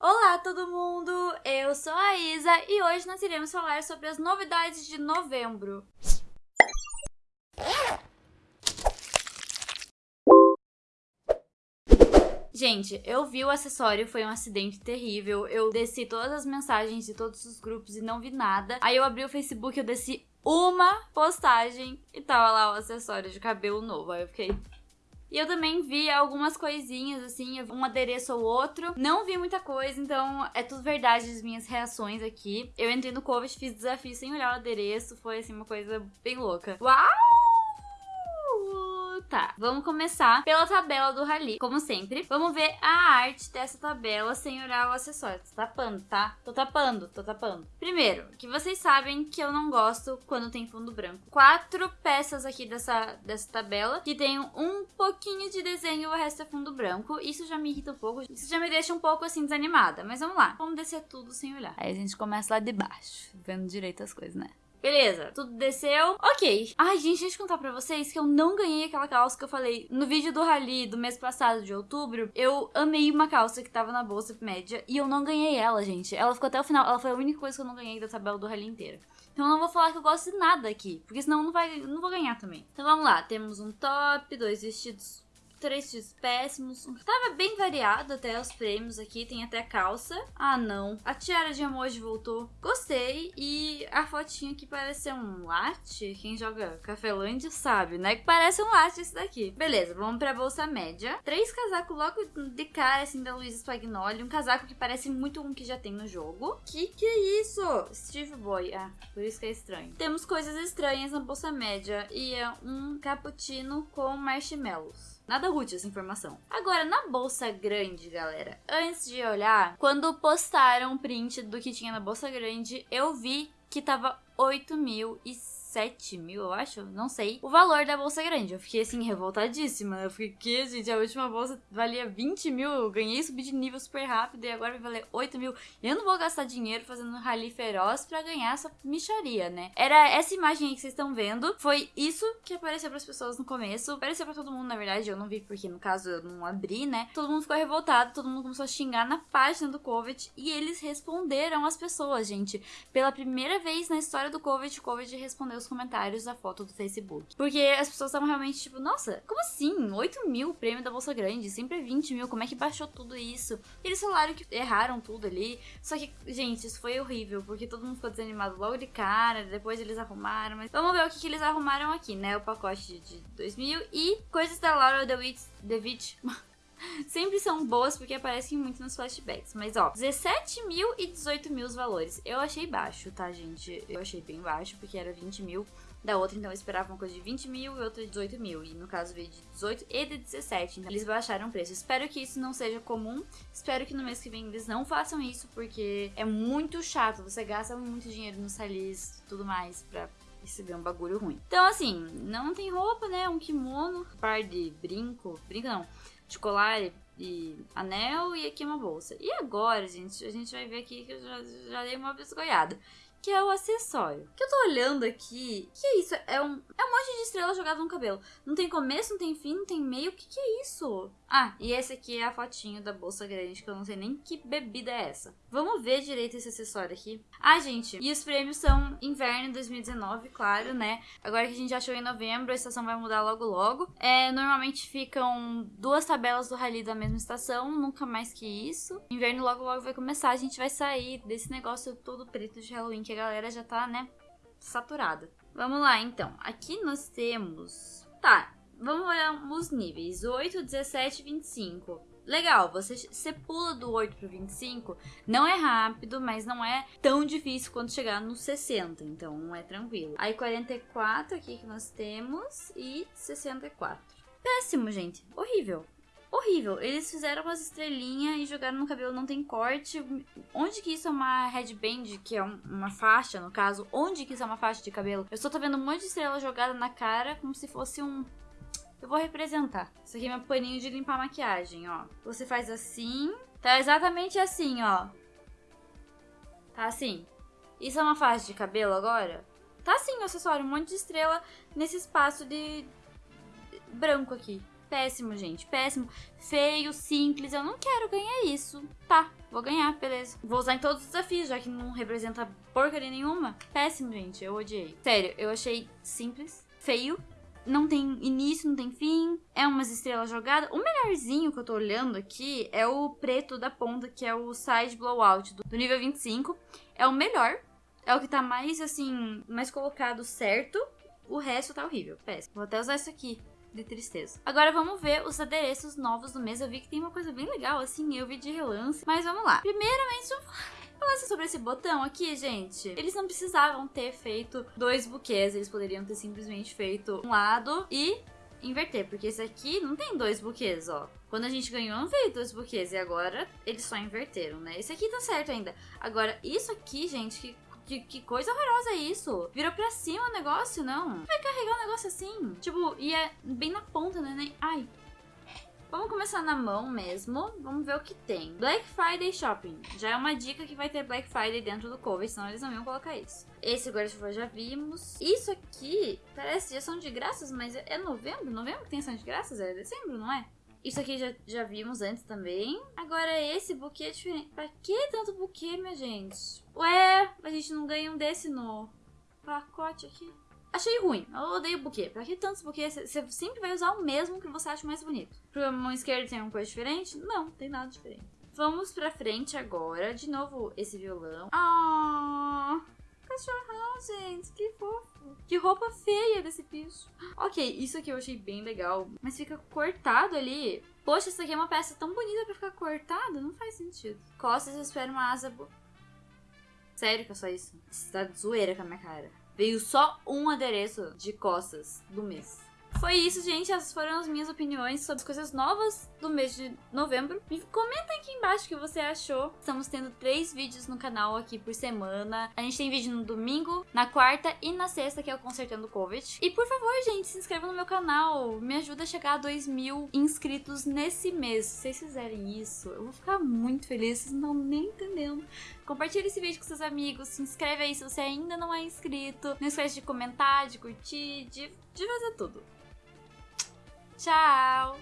Olá todo mundo, eu sou a Isa e hoje nós iremos falar sobre as novidades de novembro. Gente, eu vi o acessório, foi um acidente terrível. Eu desci todas as mensagens de todos os grupos e não vi nada. Aí eu abri o Facebook, eu desci uma postagem e tava lá o acessório de cabelo novo. Aí eu fiquei, e eu também vi algumas coisinhas, assim, um adereço ou outro. Não vi muita coisa, então é tudo verdade as minhas reações aqui. Eu entrei no Covid, fiz desafio sem olhar o adereço, foi, assim, uma coisa bem louca. Uau! Tá, vamos começar pela tabela do Rally, como sempre. Vamos ver a arte dessa tabela sem olhar o acessório. Tô tapando, tá? Tô tapando, tô tapando. Primeiro, que vocês sabem que eu não gosto quando tem fundo branco. Quatro peças aqui dessa, dessa tabela que tem um pouquinho de desenho e o resto é fundo branco. Isso já me irrita um pouco, isso já me deixa um pouco assim desanimada. Mas vamos lá, vamos descer tudo sem olhar. Aí a gente começa lá de baixo, vendo direito as coisas, né? Beleza, tudo desceu. Ok. Ai, gente, deixa eu contar pra vocês que eu não ganhei aquela calça que eu falei no vídeo do Rally do mês passado, de outubro. Eu amei uma calça que tava na bolsa média e eu não ganhei ela, gente. Ela ficou até o final. Ela foi a única coisa que eu não ganhei da tabela do Rally inteira. Então eu não vou falar que eu gosto de nada aqui, porque senão não, vai, não vou ganhar também. Então vamos lá, temos um top, dois vestidos três tios péssimos. Tava bem variado até os prêmios aqui, tem até calça. Ah, não. A tiara de emoji voltou. Gostei. E a fotinha aqui parece um latte. Quem joga Cafelândia sabe, né? Que parece um latte esse daqui. Beleza, vamos pra bolsa média. Três casacos logo de cara, assim, da Luísa Spagnoli. Um casaco que parece muito um que já tem no jogo. Que que é isso? Steve Boy. Ah, por isso que é estranho. Temos coisas estranhas na bolsa média. E é um cappuccino com marshmallows. Nada útil essa informação. Agora, na bolsa grande, galera, antes de olhar, quando postaram o print do que tinha na bolsa grande, eu vi que tava 8 mil e 7 mil, eu acho, não sei, o valor da bolsa grande. Eu fiquei assim, revoltadíssima. Eu fiquei, que, gente, a última bolsa valia 20 mil, eu ganhei, subi de nível super rápido e agora vai valer 8 mil. Eu não vou gastar dinheiro fazendo um rally feroz pra ganhar essa micharia, né? Era essa imagem aí que vocês estão vendo, foi isso que apareceu pras pessoas no começo. Apareceu pra todo mundo, na verdade, eu não vi porque no caso eu não abri, né? Todo mundo ficou revoltado, todo mundo começou a xingar na página do Covid e eles responderam as pessoas, gente. Pela primeira vez na história do Covid, o Covid respondeu os comentários da foto do Facebook. Porque as pessoas estavam realmente tipo, nossa, como assim? 8 mil prêmio da Bolsa Grande, sempre é 20 mil, como é que baixou tudo isso? Eles falaram que erraram tudo ali. Só que, gente, isso foi horrível, porque todo mundo ficou desanimado logo de cara, depois eles arrumaram. Mas vamos ver o que, que eles arrumaram aqui, né? O pacote de 2000 e coisas da Laura DeWitt. DeWitt sempre são boas porque aparecem muito nos flashbacks. Mas ó, 17 mil e 18 mil os valores. Eu achei baixo, tá, gente? Eu achei bem baixo porque era 20 mil. Da outra, então, eu esperava uma coisa de 20 mil e outra de 18 mil. E no caso veio de 18 e de 17. Então, eles baixaram o preço. Espero que isso não seja comum. Espero que no mês que vem eles não façam isso, porque é muito chato. Você gasta muito dinheiro nos salis e tudo mais pra receber um bagulho ruim. Então, assim, não tem roupa, né? Um kimono, um par de brinco. Brinco não de colar e anel e aqui uma bolsa. E agora, gente, a gente vai ver aqui que eu já, já dei uma biscoiada. Que é o acessório. Que eu tô olhando aqui. Que é isso? É um, é um monte de estrela jogada no cabelo. Não tem começo, não tem fim, não tem meio. O que, que é isso? Ah, e esse aqui é a fotinho da bolsa grande, que eu não sei nem que bebida é essa. Vamos ver direito esse acessório aqui. Ah, gente, e os prêmios são inverno 2019, claro, né? Agora que a gente já achou em novembro, a estação vai mudar logo logo. É, normalmente ficam duas tabelas do rally da mesma estação, nunca mais que isso. Inverno logo logo vai começar, a gente vai sair desse negócio todo preto de Halloween, que a galera já tá, né, saturada. Vamos lá, então. Aqui nós temos... Tá, Vamos olhar os níveis. 8, 17 25. Legal, você, você pula do 8 pro 25. Não é rápido, mas não é tão difícil quando chegar no 60. Então é tranquilo. Aí 44 aqui que nós temos. E 64. Péssimo, gente. Horrível. Horrível. Eles fizeram umas estrelinhas e jogaram no cabelo, não tem corte. Onde que isso é uma headband, que é uma faixa, no caso? Onde que isso é uma faixa de cabelo? Eu só tô vendo um monte de estrela jogada na cara, como se fosse um eu vou representar. Isso aqui é meu paninho de limpar maquiagem, ó. Você faz assim. Tá exatamente assim, ó. Tá assim. Isso é uma faixa de cabelo agora? Tá assim acessório, um monte de estrela nesse espaço de branco aqui. Péssimo, gente. Péssimo. Feio, simples. Eu não quero ganhar isso. Tá, vou ganhar, beleza. Vou usar em todos os desafios, já que não representa porcaria nenhuma. Péssimo, gente. Eu odiei. Sério, eu achei simples, feio. Não tem início, não tem fim. É umas estrelas jogadas. O melhorzinho que eu tô olhando aqui é o preto da ponta, que é o Side Blowout do nível 25. É o melhor. É o que tá mais, assim, mais colocado certo. O resto tá horrível. Péssimo. Vou até usar isso aqui de tristeza. Agora vamos ver os adereços novos do mês. Eu vi que tem uma coisa bem legal, assim, eu vi de relance. Mas vamos lá. Primeiramente, falar sobre esse botão aqui, gente. Eles não precisavam ter feito dois buquês, eles poderiam ter simplesmente feito um lado e inverter, porque esse aqui não tem dois buquês, ó. Quando a gente ganhou, não veio dois buquês, e agora eles só inverteram, né? Esse aqui tá certo ainda. Agora, isso aqui, gente, que que, que, coisa horrorosa é isso? Virou pra cima o negócio, não? Vai carregar um negócio assim? Tipo, e é bem na ponta, né? Ai. Vamos começar na mão mesmo. Vamos ver o que tem. Black Friday Shopping. Já é uma dica que vai ter Black Friday dentro do cover, senão eles não iam colocar isso. Esse guarda-chuva já vimos. Isso aqui parece de ação de graças, mas é novembro? Novembro que tem ação de graças? É dezembro, não é? Isso aqui já, já vimos antes também. Agora esse buquê é diferente. Pra que tanto buquê, minha gente? Ué, a gente não ganha um desse no pacote aqui. Achei ruim. Eu odeio buquê. Pra que tantos buquês? Você sempre vai usar o mesmo que você acha mais bonito. Pra mão esquerda tem alguma coisa diferente? Não, tem nada diferente. Vamos pra frente agora. De novo, esse violão. Ah, cachorrão, gente. Que fofo. Que roupa feia desse bicho. Ok, isso aqui eu achei bem legal. Mas fica cortado ali. Poxa, isso aqui é uma peça tão bonita pra ficar cortada? Não faz sentido. Costas, eu espero uma asa... Bo... Sério que é só isso? Você tá de zoeira com a minha cara. Veio só um adereço de costas do mês. Foi isso, gente. Essas foram as minhas opiniões sobre as coisas novas do mês de novembro. Me comenta aqui embaixo o que você achou. Estamos tendo três vídeos no canal aqui por semana. A gente tem vídeo no domingo, na quarta e na sexta, que é o Consertando Covid. E por favor, gente, se inscreva no meu canal. Me ajuda a chegar a 2 mil inscritos nesse mês. Se vocês fizerem isso, eu vou ficar muito feliz. Vocês não estão nem entendendo. Compartilhe esse vídeo com seus amigos. Se inscreve aí se você ainda não é inscrito. Não esquece de comentar, de curtir, de, de fazer tudo. Tchau!